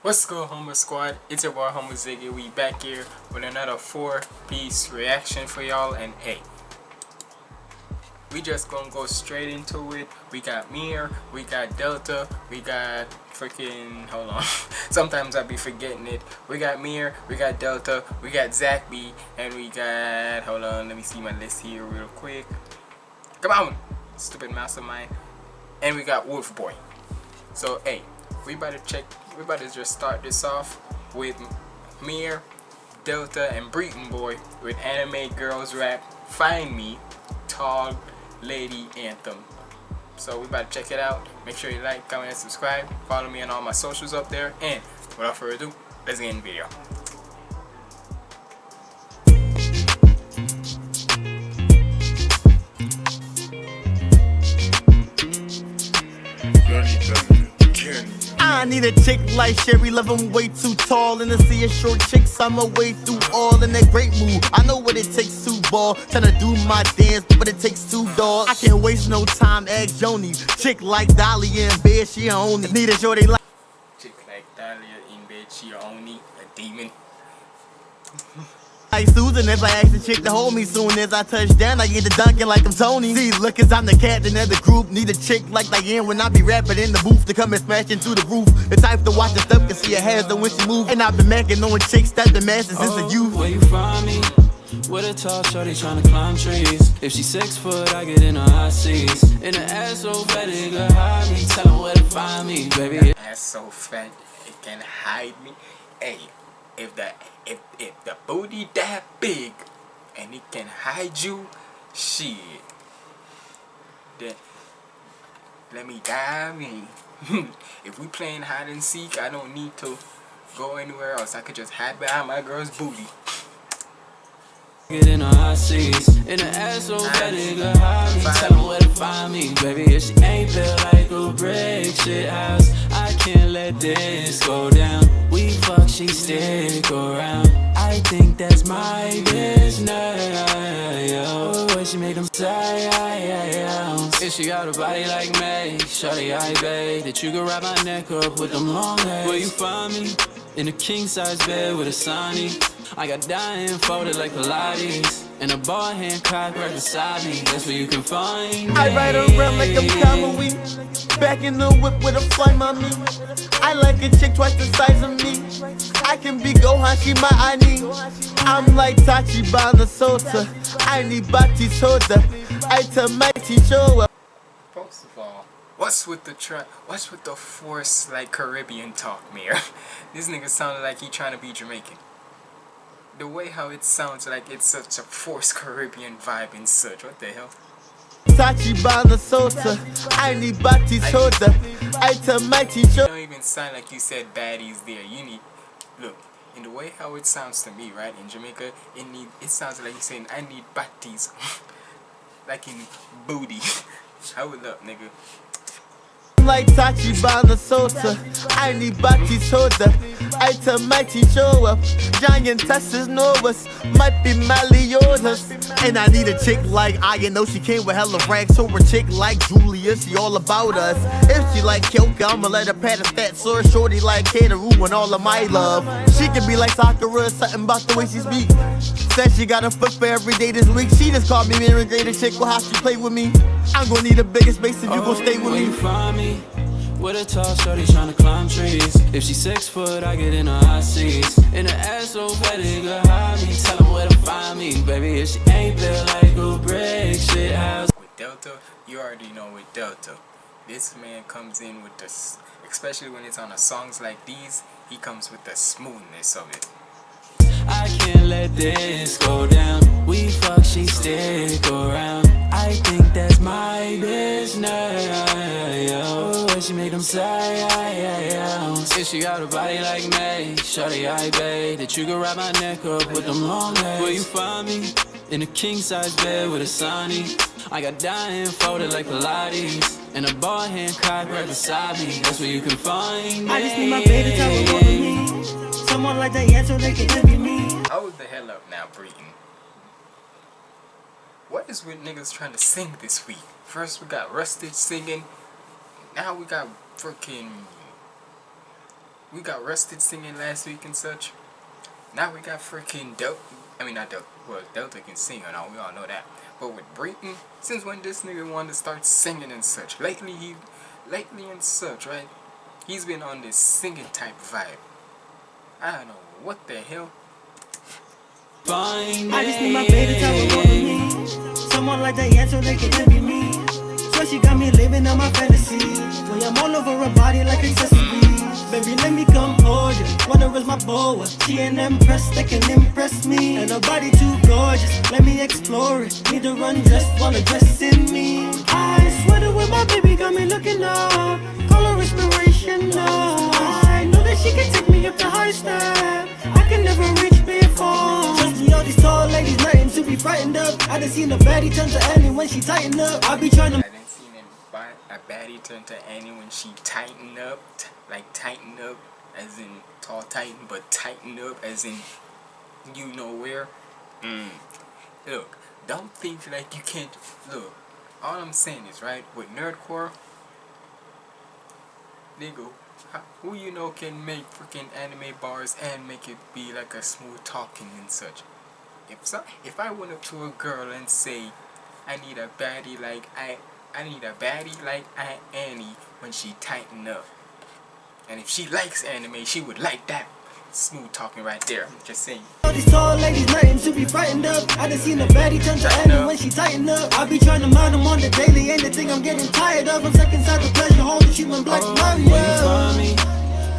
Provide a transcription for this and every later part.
What's good Homer Squad? It's your boy Homer Ziggy. We back here with another four piece reaction for y'all and hey we just gonna go straight into it. We got Mir, we got Delta, we got freaking hold on. Sometimes I be forgetting it. We got Mir, we got Delta, we got Zach B, and we got hold on, let me see my list here real quick. Come on, stupid mastermind. And we got Wolf Boy. So hey, we better check we about to just start this off with Mir, Delta, and Breton Boy with Anime Girls Rap Find Me Tall Lady Anthem. So we about to check it out. Make sure you like, comment, and subscribe. Follow me on all my socials up there. And without further ado, let's get in the video. I need a chick like Sherry, love him way too tall. And to see a short chicks, I'm way through all in that great mood. I know what it takes to ball, tryna do my dance, but it takes two dogs. I can't waste no time, ask Joni. Chick like Dolly in bed, she only need a shorty like. Chick like Dahlia in bed, she only a demon. Like Susan, if I ask the chick to hold me soon as I touch down, I get the dunking like I'm Tony. See, look, as I'm the captain of the group. Need a chick like Diane when I be rapping in the booth to come and smash into the roof. The type to watch the stuff can see her hands when she move. And I've been macking on chicks that the masses since oh, the youth. Oh, where you find me? With a tall shorty trying to climb trees. If she's six foot, I get in her high seas. In the ass so fat, it can hide me. Tell her where to find me, baby. Ass so fat, it can hide me. Hey, if the if if the booty that big and it can hide you, shit. Then let me dive in. if we playing hide and seek, I don't need to go anywhere else. I could just hide behind my girl's booty. Get in her high seas, in the ass bad it could hide me. Tell her where to find me, baby. If she ain't built like a brick shit house, I can't let this go down. She stick around. I think that's my business. Yo, she make them say, If she got a body like me, shawty, I bet that you can wrap my neck up with them long legs. Where you find me? In a king size bed with a sunny. I got dying folded like Pilates. And a ball hand cock right beside me. That's where you can find me. I ride around like I'm Kamui. Back in the whip with a fly mommy. I like a chick twice the size of me. I can be Gohan, she my Ani. I'm like Tachi by the Sota. I need Bati Soda. I tell my teacher. First of all, what's with the try? What's with the force like Caribbean talk, Mir? this nigga sounded like he trying to be Jamaican the way how it sounds like it's such a forced Caribbean vibe and such. What the hell? Tachibana Sota, I need Soda, I tell my teacher. It don't even sound like you said baddies there. You need, look, in the way how it sounds to me, right, in Jamaica, it need, it sounds like you're saying, I need batties, like in booty. Hold up, nigga like Tachibana Sota. I need Bati Soda. I tell Mighty show up. Giant Teslas know us. Might be Maliotas. And I need a chick like I you know she came with hella rags. So a chick like Julia, she all about us. If she like Kyoka, I'ma let her pat a fat shorty like Kateru and all of my love. She can be like Sakura, something about the way she speak. Said she got a foot for every day this week. She just called me Mary Greater chick with how she play with me. I'm gonna need a bigger space if you gon' stay with oh, me. find me With a tall shorty trying to climb trees. If she's six foot, I get in her high seats In the ass so fat, it could hide me. Tell her where to find me, baby If she ain't built like a break shit house With Delta, you already know with Delta. This man comes in with this Especially when it's on a songs like these He comes with the smoothness of it I can't let this go down. We fuck, she stick around. I think that's my business Yo, she make them say If she got a body like me. Shorty, I bet That you can wrap my neck up with them long legs. Where you find me? In a king-size bed with a sunny? I got dying folded like Pilates And a ball hand cock right beside me. That's where you can find me I just need my baby to over me. Someone like that, yeah, so they can envy me Hold the hell up now, Breton. What is with niggas trying to sing this week? First we got Rustage singing. Now we got freaking we got Rusted singing last week and such. Now we got freaking Delta. I mean, not Delta. Well, Delta can sing and all. We all know that. But with Breton, since when this nigga wanted to start singing and such? Lately, he, lately and such, right? He's been on this singing type vibe. I don't know what the hell. I just need my baby to with me. Someone like that, so they can envy me. So she got me living on my fantasy. When I'm all over her body like accessories. Baby, let me come hold you. Wanna raise my boa. She an empress that can impress me. And her body too gorgeous. Let me explore it. Need to run dressed, wanna dress in me. I swear to when my baby got me looking up. Frightened of. I done seen a baddie turn to Annie when she tighten up. I be trying to. I didn't see him buy a baddie turn to Annie when she tighten up, like tighten up, as in tall tighten, but tighten up as in you know where. Mm. Look, don't think like you can't. Look, all I'm saying is right with nerdcore, nigga. Who you know can make freaking anime bars and make it be like a smooth talking and such? If so, if I went up to a girl and say, I need a baddie like I I need a baddie like I Annie when she tighten up. And if she likes anime, she would like that smooth talking right there. I'm just saying. All these tall ladies, nothing to be frightened of. I done seen a baddie turn to Annie when she tighten up. I be trying to mind them on the daily, ain't the thing I'm getting tired of. I'm stuck inside the pleasure home, the treatment black Oh,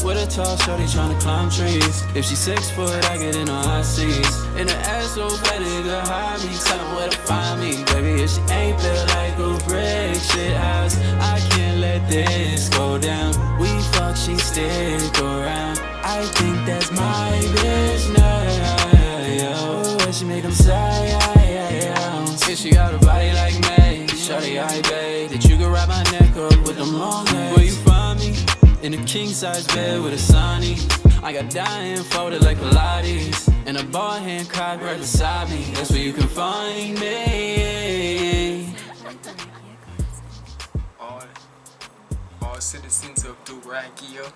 With a tall shorty tryna climb trees. If she six foot, I get in her high seats. In her ass so fat, nigga, hide me. Tell 'em where to find me, baby. If she ain't built like a brick shit house, I can't let this go down. We fuck, she stick around. I think that's my business. Yo, where she make them say, If she got a body like me, shorty, I bet that you can wrap my neck up with them long legs. In a king size bed with a sunny. I got dying folded like Pilates. And a ball hand cocked right beside me. That's where you can find me. all all citizens of Duragia,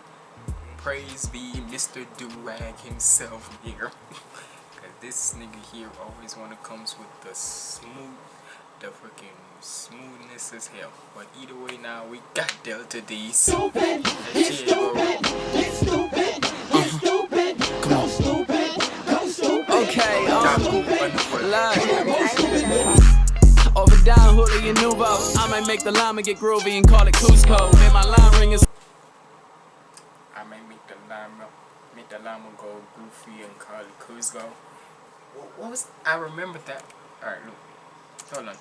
praise be Mr. Durag himself here. Cause this nigga here always wanna comes with the smooth, the freaking smoothness as hell. But either way now we got Delta D. Stupid, Okay, um, live. Over down, Hula and Nuvo. I might make the llama get groovy and call it Kuzco. Man, my line ring is. I may make the llama, make the llama go goofy and call it Kuzco. What, what was? I remember that. All right, look, hold on.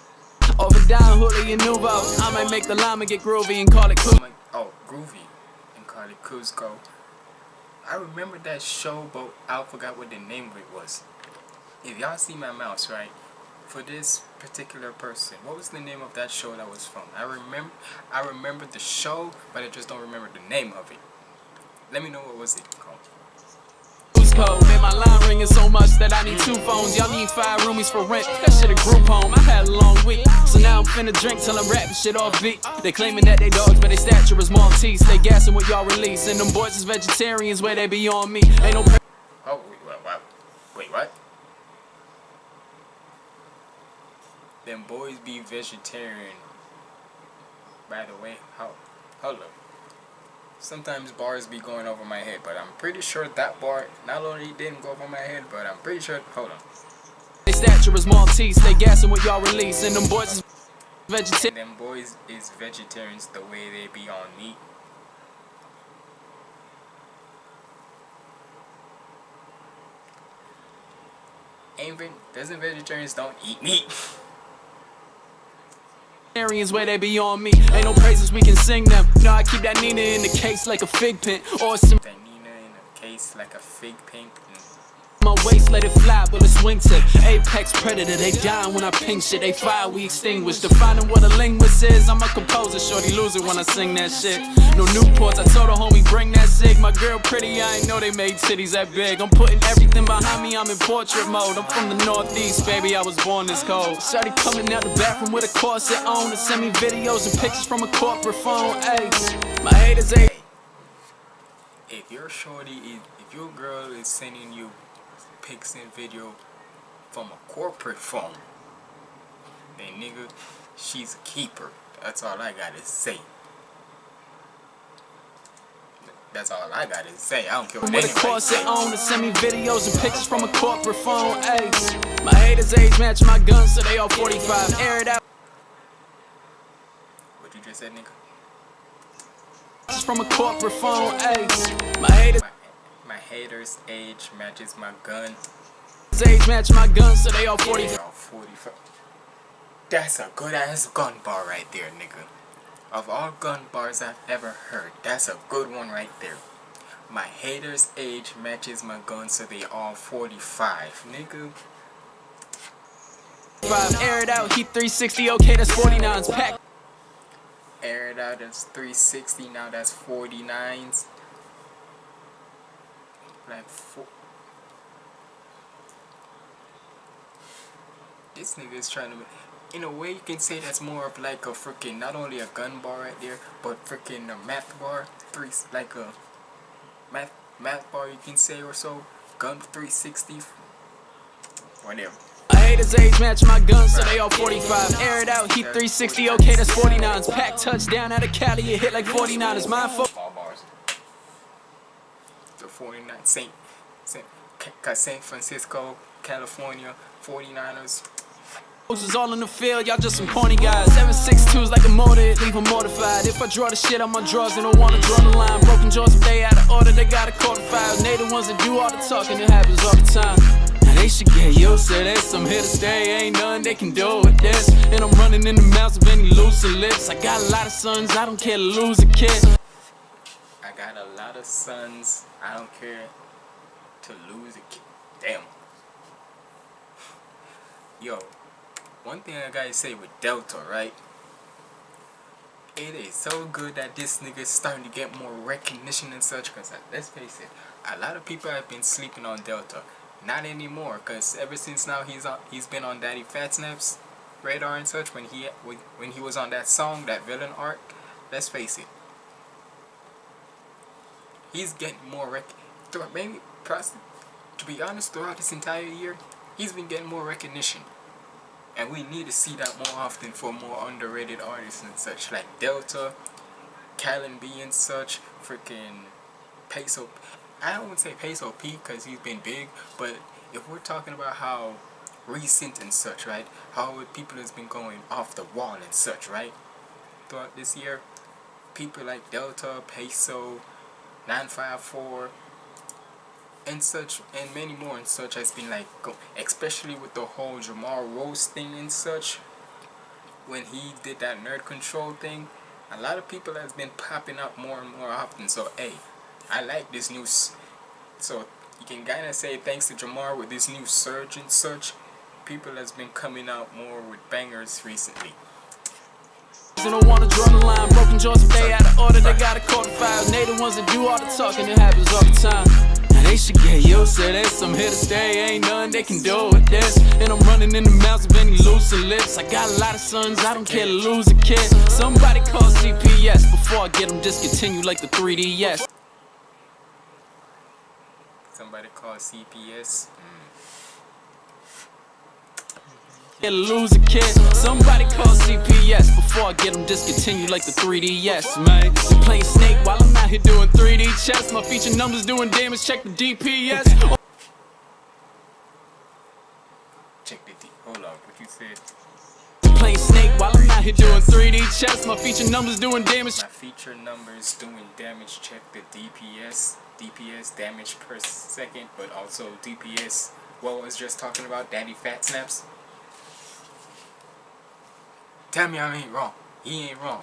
Over down, Hula and Nuvo. I might make the llama get groovy and call it like, oh, groovy, and call it Kuzco. I remember that show, but I forgot what the name of it was. If y'all see my mouse, right, for this particular person, what was the name of that show that was from? I remember, I remember the show, but I just don't remember the name of it. Let me know what was it called. Kuzco. Man, my line ringing so much that I need two phones. Y'all need five roomies for rent. That shit a group home. I had a long week. So now I'm finna drink till I'm rapping shit off beat. They claiming that they dogs, but they stature is Maltese. They gassing what y'all release. And them boys is vegetarians where they be on me. Ain't no Oh, wait, what? Wait, what? Them boys be vegetarian. By the way, how? Hold up. Sometimes bars be going over my head, but I'm pretty sure that bar not only didn't go over my head, but I'm pretty sure. Hold on. They stature is Maltese. They gassing what y'all release. And them boys is vegetarian. Them boys is vegetarians the way they be on meat. Ain't doesn't vegetarians don't eat meat? Vegetarians where they be on me. Ain't no praises we can sing them. Know I keep that Nina in the case like a fig pen or some. That Nina in a case like a fig pink. My waist let it fly, but it's wingtip. Apex predator, they dying when I ping shit. They fire, we extinguish. Defining what a linguist is. I'm a composer, shorty lose it when I sing that shit. No Newports, I told her homie bring that zig. My girl pretty, I ain't know they made titties that big. I'm putting everything behind me, I'm in portrait mode. I'm from the northeast, baby, I was born this cold. Shorty coming out the bathroom with a corset on to send me videos and pictures from a corporate phone. Ayy, my haters ain't. if your shorty is, if your girl is sending you pics and video from a corporate phone, then nigga, she's a keeper. That's all I gotta say. That's all I gotta say. I don't care what With a corset on to send me videos and pictures from a corporate phone. Ayy, my haters age match my guns, so they all 45. Air it out What you just said, nigga? from a corporate phone. Ayy, my haters haters' age matches my gun. age match my guns, so they all 45. They all 45. That's a good ass gun bar right there, nigga. Of all gun bars I've ever heard, that's a good one right there. My haters' age matches my gun, so they all 45. Nigga, Air it out, heat 360, okay, that's 49s. Pack air it out, that's 360, now that's 49s. Like, four. This nigga is trying to. In a way, you can say that's more of like a freaking not only a gun bar right there, but freaking a math bar, three like a math math bar you can say or so. Gun 360, whatever. My haters age match my guns, so they all 45. Air it out, heat 360, okay, that's 49s. Pack touchdown out of Cali, it hit like 49ers. Mine fo- All bars. The 49 Saint, Saint, uh, San Francisco, California, 49ers. is all in the field, y'all just some corny guys. 762's like a motor, leave 'em mortified. If I draw the shit on my drawers, they don't wanna draw the line. Broken jaws, if they out of order, they gotta a quarter five. They the ones that do all the talking, it happens all the time. Now they should get used to this. I'm here to stay, ain't nothing they can do with this. And I'm running in the mouths of any loose lips. I got a lot of sons, I don't care to lose a kid. I got a lot of sons. I don't care to lose a kid. Damn. Yo, one thing I gotta say with Delta, right? It is so good that this nigga is starting to get more recognition and such. Cause uh, let's face it, a lot of people have been sleeping on Delta. Not anymore, cause ever since now he's on, he's been on Daddy Fat Snaps radar and such. When he when when he was on that song, that villain arc. Let's face it, he's getting more rec. through- Maybe, to be honest, throughout this entire year, he's been getting more recognition, and we need to see that more often for more underrated artists and such, like Delta, Callan B and such, freaking Peso. I don't want to say Peso P because he's been big, but if we're talking about how recent and such, right? How people has been going off the wall and such, right? Throughout this year, people like Delta, Peso, 954 and such and many more and such has been like especially with the whole Jamar Rose thing and such when he did that nerd control thing a lot of people has been popping up more and more often. So hey I like this new so you can kind of say thanks to Jamar with this new surge and such people has been coming out more with bangers recently They don't wanna draw the line, broken jaws, if they out of order, they got a quarter five. They the ones that do all the talking, it happens all the time. Now they should get used to this. I'm here to stay, ain't nothing they can do with this. And I'm running in the mouths of any loose lips. I got a lot of sons, I don't care to lose a kid. Somebody call CPS before I get them discontinued like the 3DS. somebody call CPS mm Get to lose a kid. Somebody call CPS before I get them discontinued like the 3DS, man. Playing Snake while I'm out here doing 3D chess. My feature numbers doing damage, check the DPS. check the D hold on what you said Playing Snake while I'm out here doing 3D chess. My feature numbers doing damage. My feature numbers doing damage check the DPS, DPS damage per second, but also DPS. What was just talking about, Daddy Fat Snaps? Tell me I ain't wrong. He ain't wrong.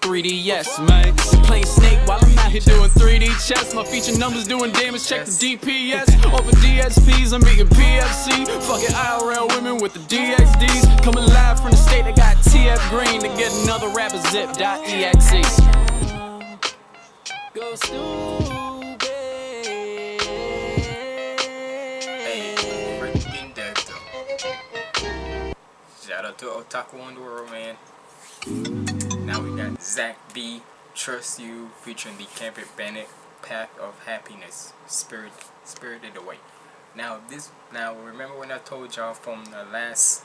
3DS, man. Playing Snake while I'm out here doing 3D chess. My feature numbers doing damage, check the DPS. Over DSPs, I'm beating PFC. Fucking IRL women with the DXDs. Coming live from the state, I got TF Green to get another rapper zip.exe. Go Out to Otaku world, man. Now we got Zach B, Trust You, featuring the Kevin Bennett path of happiness, spirit, spirited away. Now this, now remember when I told y'all from the last,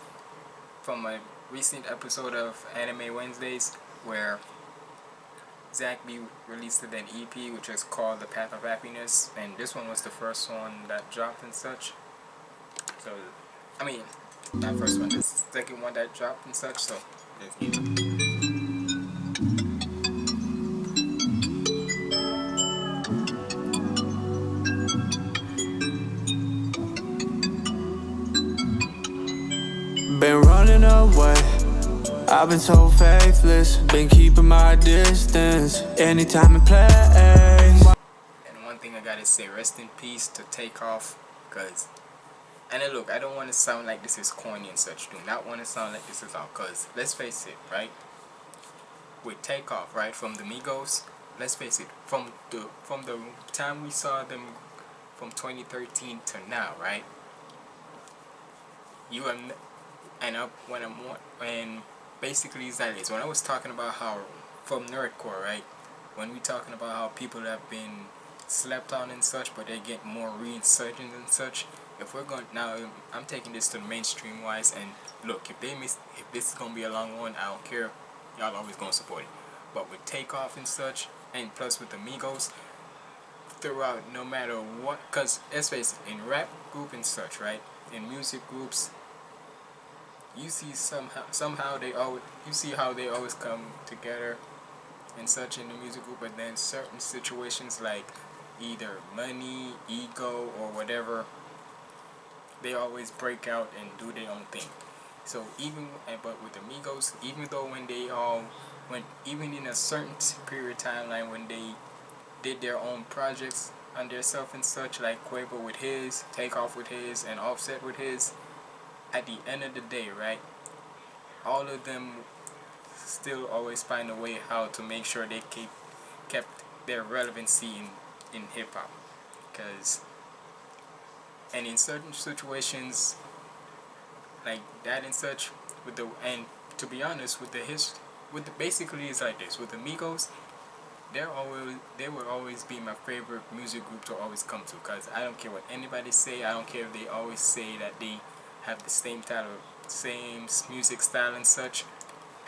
from a recent episode of Anime Wednesdays where Zach B released an EP which is called The Path of Happiness, and this one was the first one that dropped and such. So, I mean, not first one, is the second one that dropped and such. So, Been running away. I've been so faithless. Been keeping my distance. Anytime and place. And one thing I gotta say, rest in peace to Takeoff, cause. And then look, I don't want to sound like this is corny and such. Do not want to sound like this is all, cause let's face it, right? With Takeoff, right, from the Migos, let's face it, from the from the time we saw them from 2013 to now, right? You are and up when I'm when basically that is when I was talking about how from nerdcore right when we talking about how people have been slept on and such but they get more reinsurgent and such if we're going now I'm taking this to the mainstream wise and look if they miss if this is gonna be a long one I don't care. Y'all always gonna support it. But with takeoff and such and plus with amigos throughout no matter what because let's face it in rap group and such right in music groups you see somehow somehow they always you see how they always come together and such in the music group but then certain situations like either money ego or whatever they always break out and do their own thing so even but with amigos even though when they all when even in a certain period timeline when they did their own projects on their self and such like Quavo with his Takeoff with his and Offset with his at the end of the day, right, all of them still always find a way how to make sure they keep kept their relevancy in, in hip hop. Because, and in certain situations like that and such, with the, and to be honest, with the his, with the, basically it's like this, with the Migos, they're always, they will always be my favorite music group to always come to. Because I don't care what anybody say, I don't care if they always say that they have the same title same music style and such.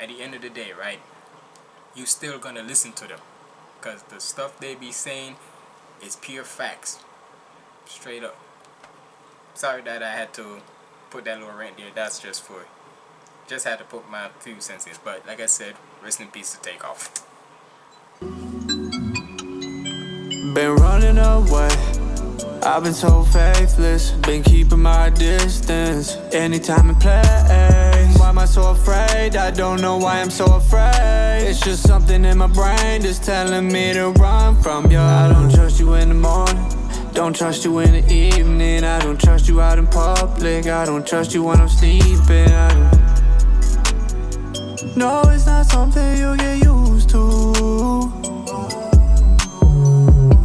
At the end of the day right you still gonna listen to them because the stuff they be saying is pure facts. Straight up sorry that I had to put that little rant there. That's just for just had to put my few cents in but like I said rest in peace to take off. been running away. I've been so faithless, been keeping my distance. Anytime and place. Why am I so afraid? I don't know why I'm so afraid. It's just something in my brain just telling me to run from you I don't trust you in the morning don't trust you in the evening. I don't trust you out in public. I don't trust you when I'm sleeping. I don't... No, it's not something you get used to.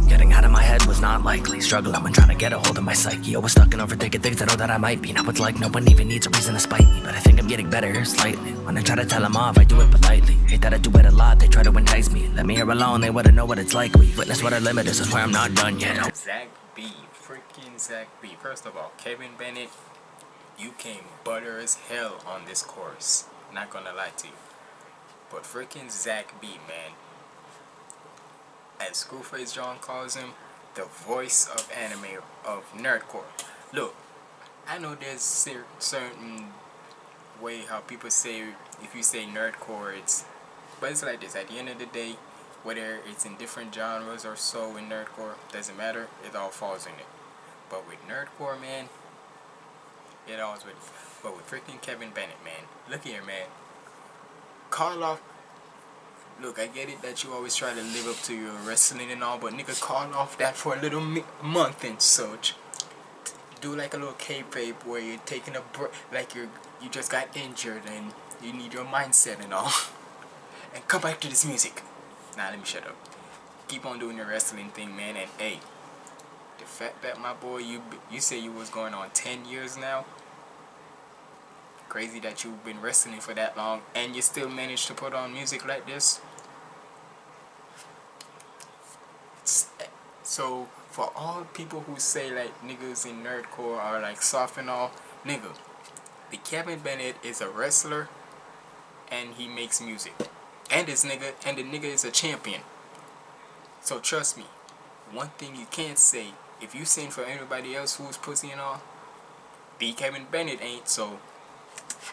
Getting out of my head was not likely. Struggling when trying to get a hold of my psyche. Always stuck in overthinking things I know that I might be. Now it's like no one even needs a reason to spite me. But I think I'm getting better slightly. When I try to tell them off, I do it politely. Hate that I do it a lot, they try to entice me. Let me here alone, they wouldn't know what it's like. We witness what our limit is, that's why I'm not done yet. Zach B, freaking Zach B First of all, Kevin Bennett You came butter as hell on this course Not gonna lie to you But freaking Zach B, man as Scru Face Jean calls him, the voice of anime of nerdcore. Look, I know there's certain way how people say if you say nerdcore, it's but it's like this. At the end of the day, whether it's in different genres or so in nerdcore, doesn't matter. It all falls in it. But with nerdcore, man, it always with. But with freaking Kevin Bennett, man, look here, man. Karloff Look, I get it that you always try to live up to your wrestling and all, but nigga, call off that for a little month and such. Do like a little kayfabe where you're taking a break, like you're you just got injured and you need your mindset and all, and come back to this music. Nah, let me shut up. Keep on doing your wrestling thing, man. And hey, the fact that my boy, you you say you was going on 10 years now. Crazy that you've been wrestling for that long and you still managed to put on music like this. So for all people who say like niggas in nerdcore are like soft and all, nigga, the Kevin Bennett is a wrestler and he makes music. And this nigga and the nigga is a champion. So trust me, one thing you can't say, if you sing for anybody else who's pussy and all, the Kevin Bennett ain't, so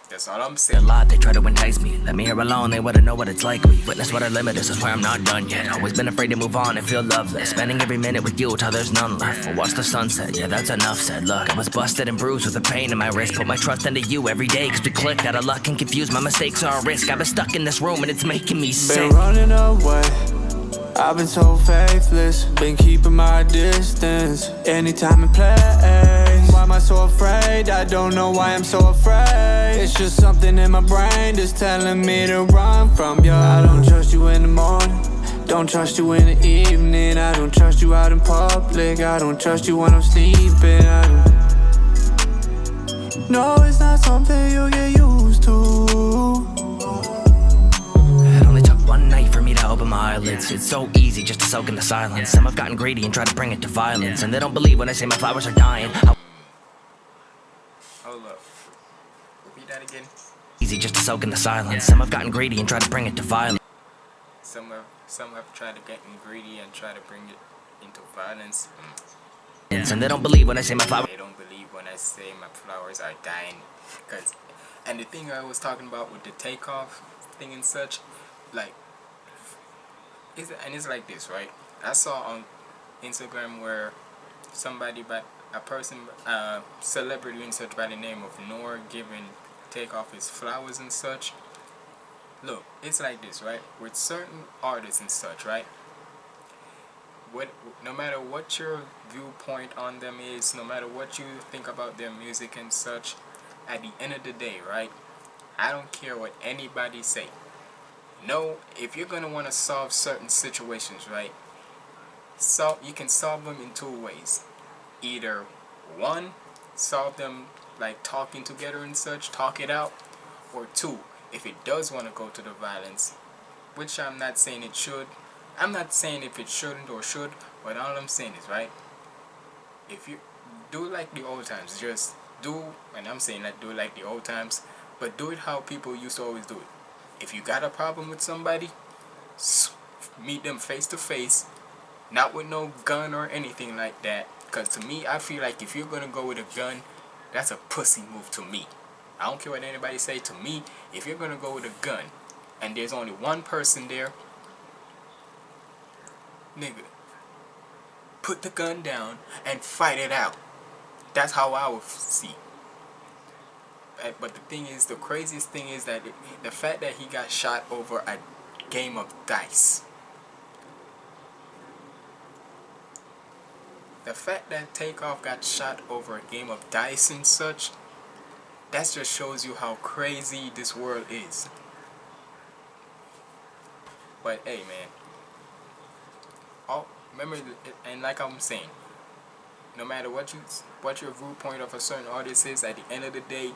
that's all I'm saying. A lot, they try to entice me. Let me here alone, they wanna know what it's like. We witness what I limit this is, that's why I'm not done yet. Always been afraid to move on and feel loveless. Spending every minute with you till there's none left. We'll watch the sunset, yeah, that's enough said. Look, I was busted and bruised with the pain in my wrist. Put my trust into you every day, cause we click. Out of luck and confused, my mistakes are a risk. I've been stuck in this room and it's making me sick. Been running away. I've been so faithless, been keeping my distance. Anytime in place, why am I so afraid? I don't know why I'm so afraid. It's just something in my brain that's telling me to run from you. I don't trust you in the morning, don't trust you in the evening. I don't trust you out in public, I don't trust you when I'm sleeping. No, it's not something you get used to. Open my eyelids. It's so easy just to soak in the silence. Some have gotten greedy and tried to bring it to violence. And they don't believe when I say my flowers are dying. How Hold up. Repeat that again. easy just to soak in the silence. Some have gotten greedy and tried to bring it to violence. Some have some have tried to get greedy and try to bring it into violence. And they don't believe when I say my flowers. They don't believe when I say my flowers are dying. Cause, and the thing I was talking about with the Takeoff thing and such, like, is and it's like this, right? I saw on Instagram where somebody, by a person, uh, celebrity and such by the name of Nore giving Takeoff his flowers and such. Look, it's like this, right? With certain artists and such, right? what no matter what your viewpoint on them is no matter what you think about their music and such at the end of the day right i don't care what anybody say no if you're going to want to solve certain situations right so you can solve them in two ways either one solve them like talking together and such talk it out or two if it does want to go to the violence which i'm not saying it should I'm not saying if it shouldn't or should, but all I'm saying is, right, if you do like the old times, just do, and I'm saying that do like the old times, but do it how people used to always do it. If you got a problem with somebody, meet them face to face, not with no gun or anything like that. Because to me, I feel like if you're going to go with a gun, that's a pussy move to me. I don't care what anybody say to me. If you're going to go with a gun, and there's only one person there, nigga, put the gun down and fight it out. That's how I would see. Uh, But the thing is, the craziest thing is that the fact that he got shot over a game of dice. The fact that Takeoff got shot over a game of dice and such, that just shows you how crazy this world is. But hey, man, all remember and like I'm saying no matter what you what your viewpoint of a certain artist is at the end of the day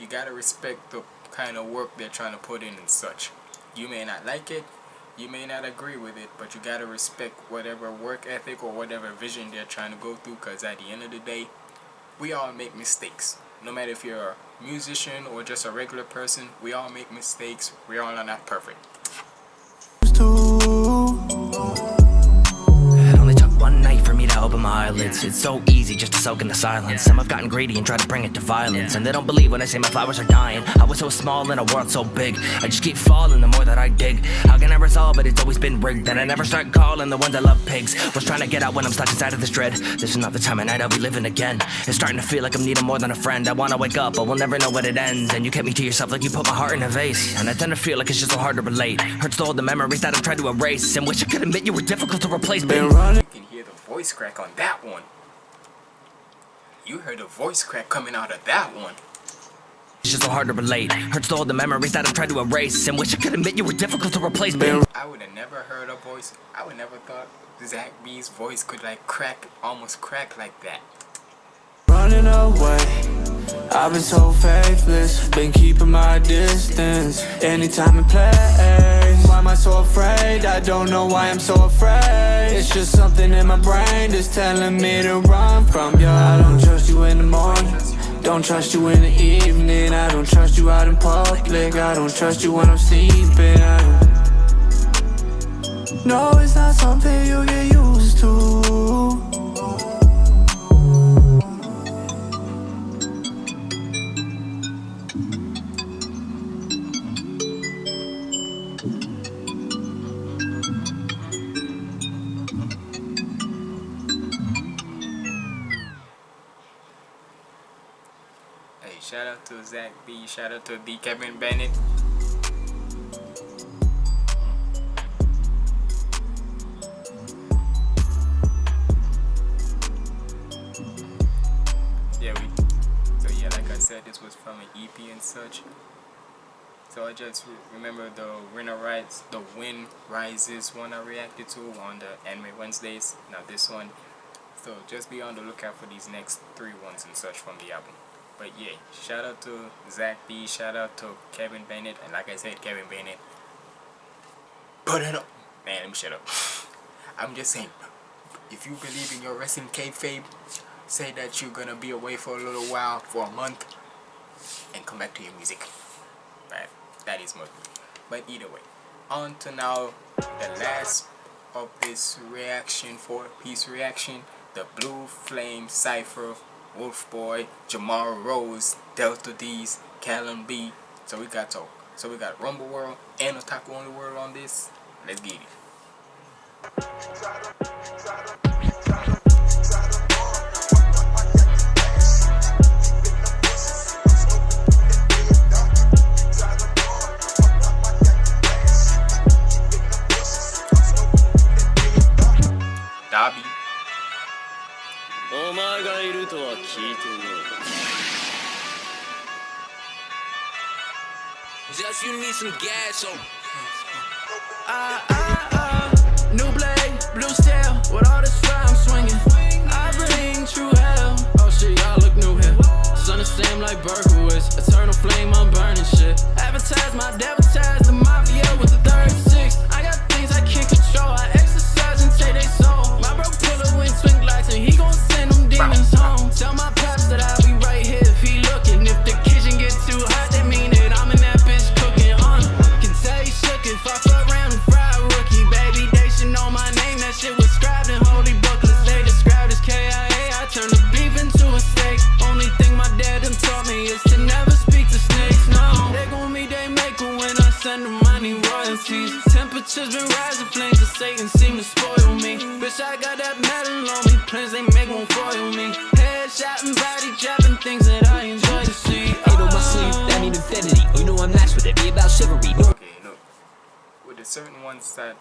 you gotta respect the kind of work they're trying to put in and such. You may not like it you may not agree with it but you gotta respect whatever work ethic or whatever vision they're trying to go through because at the end of the day we all make mistakes. No matter if you're a musician or just a regular person we all make mistakes. We all are not perfect to open my eyelids. It's so easy just to soak in the silence. Some have gotten greedy and tried to bring it to violence. And they don't believe when I say my flowers are dying. I was so small in a world so big. I just keep falling the more that I dig. How can I resolve it? It's always been rigged. And I never start calling the ones I love pigs. Was trying to get out when I'm stuck inside of this dread. This is not the time of night I'll be living again. It's starting to feel like I'm needing more than a friend. I wanna wake up, but we'll never know when it ends. And you kept me to yourself like you put my heart in a vase. And I tend to feel like it's just so hard to relate. Hurts to all the memories that I've tried to erase. And wish I could admit you were difficult to replace. Been Been running. You can hear the voice crack on that one. You heard a voice crack coming out of that one. It's just so hard to relate. Hurts to all the memories that I've tried to erase. And wish I could admit you were difficult to replace. Been I would have never heard a voice. I would never thought Zach B's voice could like crack, almost crack like that. Running away. I've been so faithless, been keeping my distance Anytime in place, why am I so afraid? I don't know why I'm so afraid. It's just something in my brain that's telling me to run from you I don't trust you in the morning. Don't trust you in the evening. I don't trust you out in public. I don't trust you when I'm sleeping. No, it's not something you get used to B. Shout out to D. Kevin Bennett. Yeah, we. So yeah, like I said, this was from an EP and such. So I just remember the winner rides, the Win Rises one I reacted to on the Anime Wednesdays. Now this one. So just be on the lookout for these next three ones and such from the album. But yeah, shout out to Zach B, shout out to Kevin Bennett, and like I said, Kevin Bennett. Put it up. Man, let me shut up. I'm just saying, if you believe in your wrestling kayfabe, say that you're gonna be away for a little while, for a month, and come back to your music. Right? That is most. But either way, on to now the last of this reaction, four piece reaction, the Blue Flame Cypher Wolf Boy, Rose, Delta D's, Callum B. So we got talk. So we got Rumble World and Otaku Only World on this. Let's get it. Dobby. お前がいるとは聞いてねえ Just you need some gas on Ah ah ah New blade, blue steel With all this fire I'm swinging I bring true hell Oh shit, y'all look new here Sun the same like Berkowitz Eternal flame, I'm burning shit Advertise my advertise The mafia with the be about chivalry. Okay, look. With the certain ones that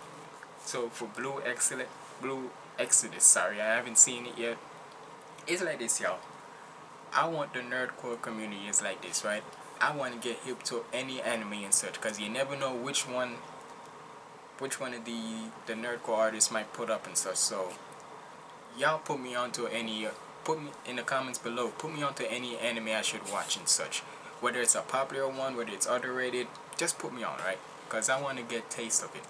so for Blue Excellent Blue Exodus, sorry, I haven't seen it yet. It's like this, y'all. I want the nerdcore community is like this, right? I want to get hip to any anime and such, cause you never know which one, which one of the the nerdcore artists might put up and such. So, y'all put me onto any, uh, put me in the comments below. Put me onto any anime I should watch and such. Whether it's a popular one, whether it's underrated, just put me on, right? Cause I want to get taste of it.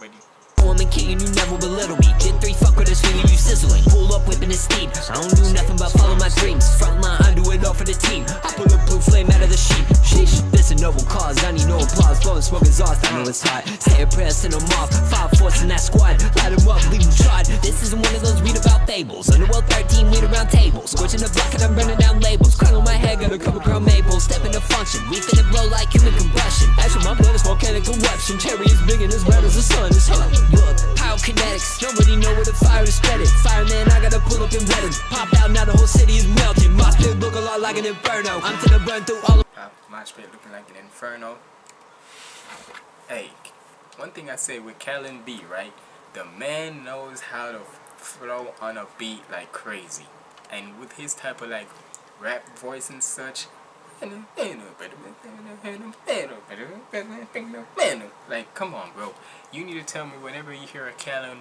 And you never belittle me. Did three fuck with you sizzling. Pull up, whipping his steam. I don't do nothing but follow my dreams. I do it all for the team. I pull a blue flame out of the. This a noble cause. I need no applause. Blowing smoke exhaust, I know it's hot. Say a prayer, send them off. Five force in that squad. Light them up, leave them tried. This isn't one of those read about fables. Underworld 13, wait around tables. Scorching the block and I'm burning down labels. Crown on my head, got a couple crown maples. Step into function. We finna blow like human combustion. Actually, my blood is volcanic eruption. Cherry is big and as red as the sun. It's hot. Look, pyrokinetics. Nobody know where the fire is spreading. Fireman, I gotta pull up and wet him. Pop out, now the whole city is melting. My spit look a lot like an inferno. I'm the burn through all of uh, my spit looking like an inferno. Hey, one thing I say with Callan B, right? The man knows how to flow on a beat like crazy. And with his type of like rap voice and such, like come on bro. You need to tell me whenever you hear a Callan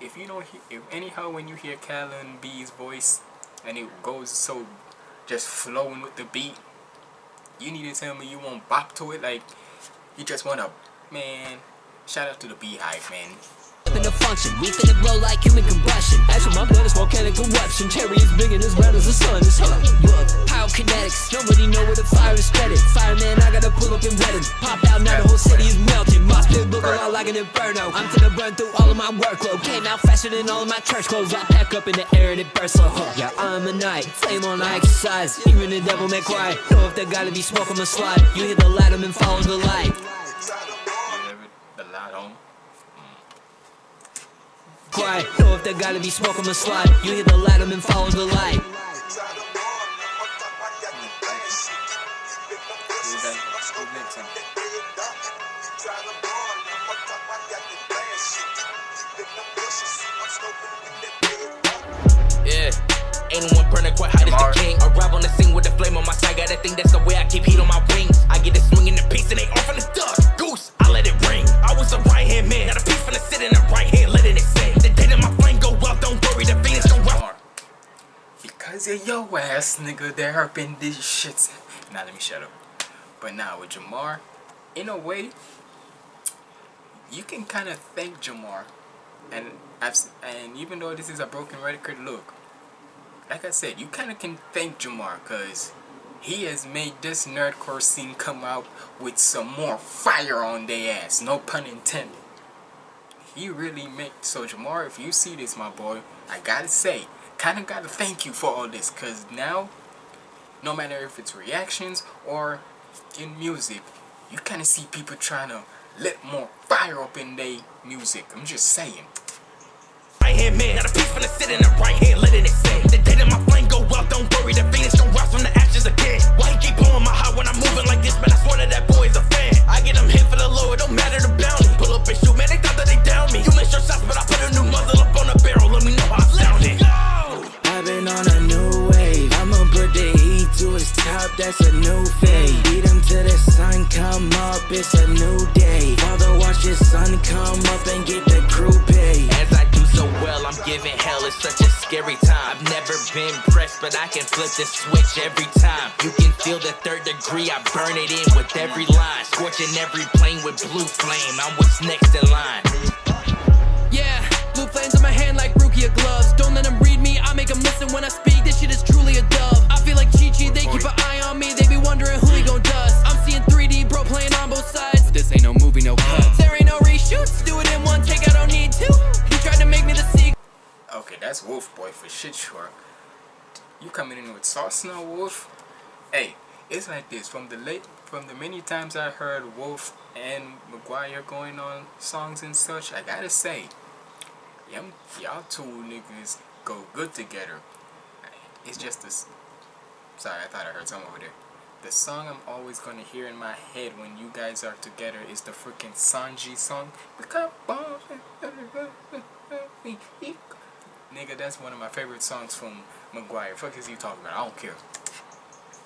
if you don't hear if anyhow when you hear Callan B's voice and it goes so just flowing with the beat. You need to tell me you won't bop to it like you just wanna man. Shout out to the Beehive man. The function. We finna blow like human combustion. Actually, my blood is volcanic eruption. Cherry is big and as red as the sun. It's hot. Pyrokinetics. Nobody know where the fire is spreading. Fireman, I gotta pull up and wet. Pop out, now the whole city is melting. My spirit look a lot like an inferno. I'm to the burn through all of my workload. Came out faster than all of my church clothes. I pack up in the air and it bursts so hot. Yeah, I'm a knight. Flame on, I exercise. Even the devil may cry. Know if there gotta be smoke on the slide. You hit the light, and follow the light. The light on. Cry. Know if there gotta be smoke on the slide. You hit the light, and follow the light. Who's that? Who's mixing? Yeah. Ain't no one burning quite hot as the king. Arrive on the scene with a flame on my side. Got a thing that's the way I keep heat on my wings. I get it swinging the piece and they off in the dust. Goose, I let it ring. I was a right hand man. Got a piece Of your ass, nigga, there have been these shits. Now let me shut up. But now with Jamar, in a way, you can kind of thank Jamar, and and even though this is a broken record, look, like I said, you kind of can thank Jamar because he has made this nerdcore scene come out with some more fire on their ass. No pun intended. He really made so Jamar. If you see this, my boy, I gotta say, kind of gotta thank you for all this because now, no matter if it's reactions or in music, you kind of see people trying to let more fire up in their music. I'm just saying. Right hand man. Got a piece sit in the right hand, letting it. The day that my flame go out, don't worry, the gon' rise from the ashes again. Why he keep blowing my high when I'm moving like this? I swear that that a fan. I get hit for the don't matter the bounty. Pull up and shoot, man, they thought that they down me. You your shots, but I put a new muzzle up on the barrel, let me know how I. I've on a new wave. I'ma put the heat to his top, that's a new phase. Beat him till the sun come up, it's a new day. Father, watch his son come up and get the crew paid. As I do so well, I'm giving hell. It's such a scary time. I've never been pressed, but I can flip the switch every time. You can feel the third degree. I burn it in with every line, scorching every plane with blue flame. I'm what's next in line. Yeah, blue flames in my hand like Rukia gloves. Don't let them read me, I make them listen when I speak. This shit is truly a dub. I feel like Chi Chi, they keep an eye on me. They be wondering who he gon' dust. I'm seeing 3D, bro, playing on both sides. But this ain't no movie, no cuts. There ain't no reshoots, do it in one take, I don't need two. You tried to make me the sequel. Okay, that's Wolf Boy for shit sure. You coming in with sauce now, Wolf? Hey, it's like this. From the late, from the many times I heard Wolf and McGwire going on songs and such, I gotta say, y'all, y'all two niggas go good together. It's just this. Sorry, I thought I heard something over there. The song I'm always gonna hear in my head when you guys are together is the freaking Sanji song. Nigga, that's one of my favorite songs from McGwire. Fuck is you talking about? I don't care.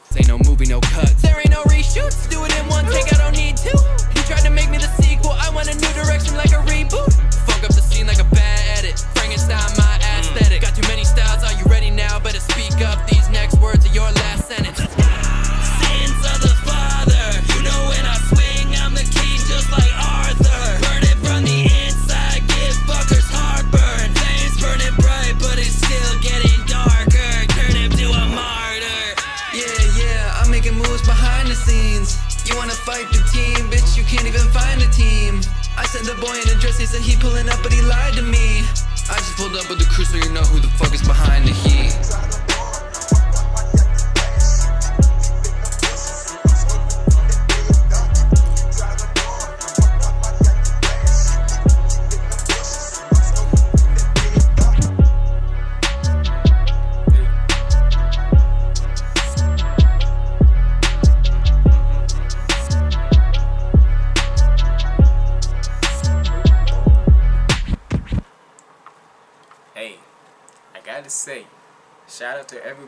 This ain't no movie, no cuts. There ain't no reshoots, do it in one take, I don't need two. You tried to make me the sequel, I want a new direction like a reboot. Fuck up the scene like a bad edit. Frankenstein, my aesthetic. Got too many styles, are you ready now? Better speak up, these next words are your last sentence. Sins of the Father, you know when I swing, I'm the king just like Arthur. Burn it from the inside, give fuckers heartburn. Flames burning bright, but it's still getting darker. Turn him to a martyr. Yeah, yeah, I'm making moves behind the scenes. You wanna fight the team, bitch? You can't even find a team. I sent the boy in a dress, he said he pulling up, but he lied to me. I just pulled up with the crew, so you know who the fuck is behind the heat.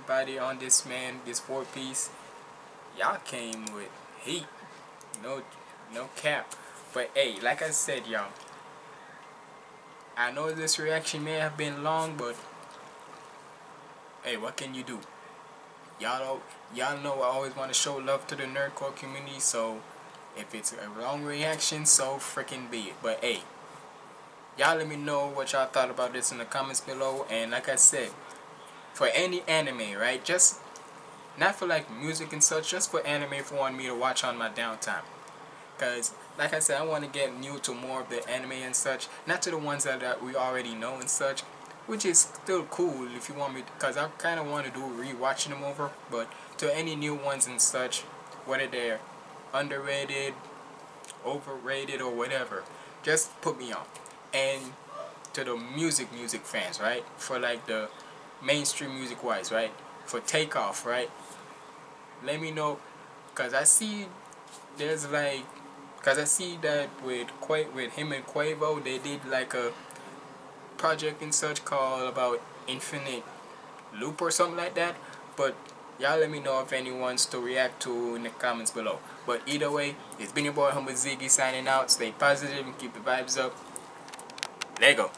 Everybody on this man, this four piece. Y'all came with heat. No no cap. But hey, like I said, y'all. I know this reaction may have been long, but hey, what can you do? y'all y'all know I always want to show love to the nerdcore community so if it's a wrong reaction so freaking be it but hey y'all let me know what y'all thought about this in the comments below and like I said for any anime right? Just not for like music and such just for anime for want me to watch on my downtime. Because like I said I want to get new to more of the anime and such not to the ones that, that we already know and such which is still cool if you want me because I kind of want to do rewatching them over but to any new ones and such whether they're underrated overrated or whatever just put me on. And to the music music fans right? For like the mainstream music wise right? For takeoff right? Let me know because I see there's like because I see that with Qua with him and Quavo they did like a project and such called about infinite loop or something like that. But y'all let me know if anyone's to react to in the comments below. But either way it's been your boy Humble Ziggy signing out. Stay positive and keep the vibes up. Lego